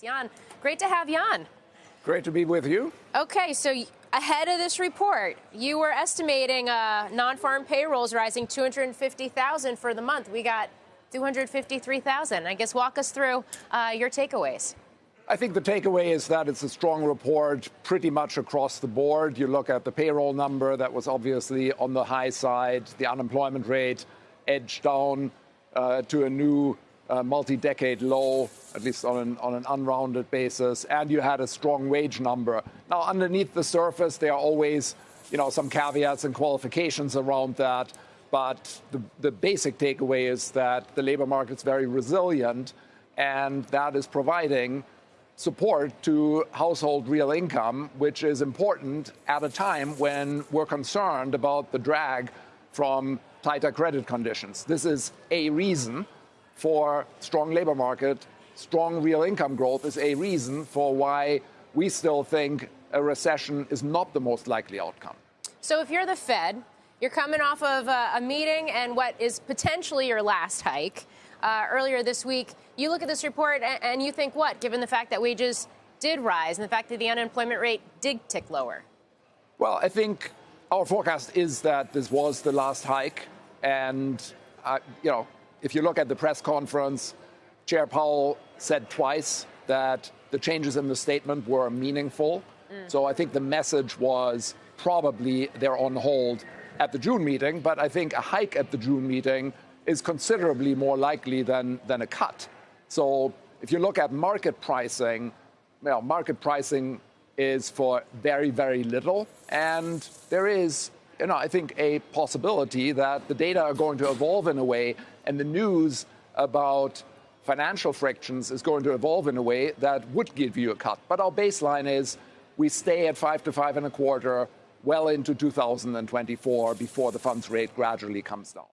Jan, great to have Jan. Great to be with you. Okay, so ahead of this report, you were estimating uh, non-farm payrolls rising 250,000 for the month. We got 253,000. I guess walk us through uh, your takeaways. I think the takeaway is that it's a strong report pretty much across the board. You look at the payroll number that was obviously on the high side, the unemployment rate edged down uh, to a new multi-decade low, at least on an, on an unrounded basis, and you had a strong wage number. Now, underneath the surface, there are always, you know, some caveats and qualifications around that. But the, the basic takeaway is that the labor market's very resilient, and that is providing support to household real income, which is important at a time when we're concerned about the drag from tighter credit conditions. This is a reason for strong labor market, strong real income growth is a reason for why we still think a recession is not the most likely outcome. So if you're the Fed, you're coming off of a, a meeting and what is potentially your last hike uh, earlier this week. You look at this report and, and you think what, given the fact that wages did rise and the fact that the unemployment rate did tick lower? Well, I think our forecast is that this was the last hike. And, uh, you know, if you look at the press conference, Chair Powell said twice that the changes in the statement were meaningful. Mm. So I think the message was probably they're on hold at the June meeting, but I think a hike at the June meeting is considerably more likely than, than a cut. So if you look at market pricing, well, market pricing is for very, very little. And there is you know, I think a possibility that the data are going to evolve in a way and the news about financial frictions is going to evolve in a way that would give you a cut. But our baseline is we stay at five to five and a quarter well into 2024 before the funds rate gradually comes down.